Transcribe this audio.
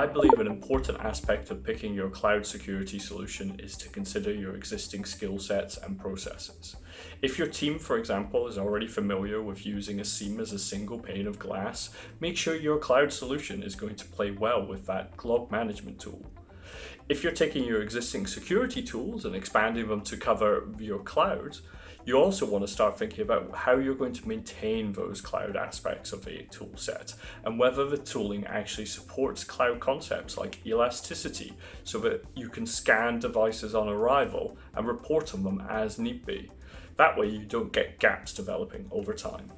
I believe an important aspect of picking your cloud security solution is to consider your existing skill sets and processes. If your team, for example, is already familiar with using a SIEM as a single pane of glass, make sure your cloud solution is going to play well with that log management tool. If you're taking your existing security tools and expanding them to cover your cloud, you also want to start thinking about how you're going to maintain those cloud aspects of a tool set and whether the tooling actually supports cloud concepts like elasticity so that you can scan devices on arrival and report on them as need be. That way you don't get gaps developing over time.